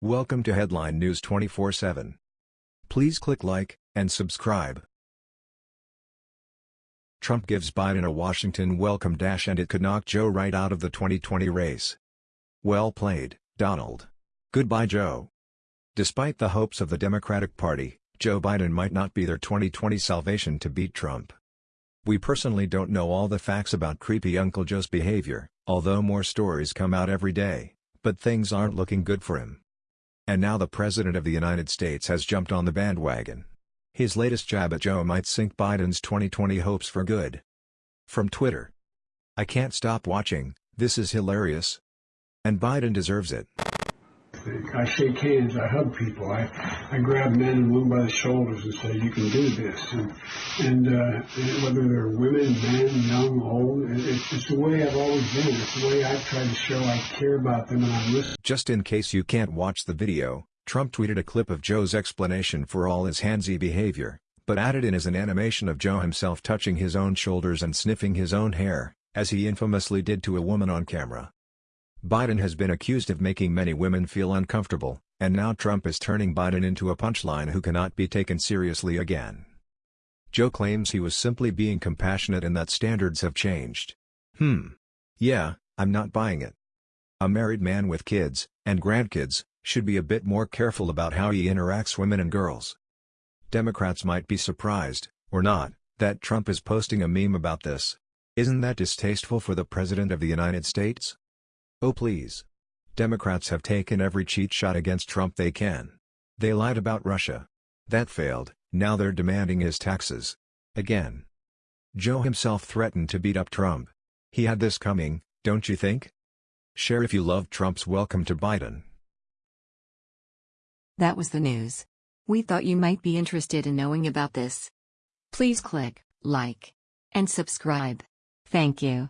Welcome to Headline News 24/7. Please click like and subscribe. Trump gives Biden a Washington welcome dash and it could knock Joe right out of the 2020 race. Well played, Donald. Goodbye Joe. Despite the hopes of the Democratic Party, Joe Biden might not be their 2020 salvation to beat Trump. We personally don't know all the facts about creepy Uncle Joe's behavior, although more stories come out every day, but things aren't looking good for him. And now the President of the United States has jumped on the bandwagon. His latest jab at Joe might sink Biden's 2020 hopes for good. From Twitter. I can't stop watching, this is hilarious. And Biden deserves it. I shake hands, I hug people, I, I grab men and women by the shoulders and say, you can do this. And, and, uh, whether they're women, men, young, old, it's, it's the way I've always been. It's the way I've tried to show I care about them and I'm listening. Just in case you can't watch the video, Trump tweeted a clip of Joe's explanation for all his handsy behavior, but added in as an animation of Joe himself touching his own shoulders and sniffing his own hair, as he infamously did to a woman on camera. Biden has been accused of making many women feel uncomfortable, and now Trump is turning Biden into a punchline who cannot be taken seriously again. Joe claims he was simply being compassionate and that standards have changed. Hmm. Yeah, I'm not buying it. A married man with kids, and grandkids, should be a bit more careful about how he interacts women and girls. Democrats might be surprised, or not, that Trump is posting a meme about this. Isn't that distasteful for the President of the United States? Oh please. Democrats have taken every cheat shot against Trump they can. They lied about Russia. That failed, now they're demanding his taxes. Again. Joe himself threatened to beat up Trump. He had this coming, don't you think? Share if you love Trump's welcome to Biden. That was the news. We thought you might be interested in knowing about this. Please click like and subscribe. Thank you.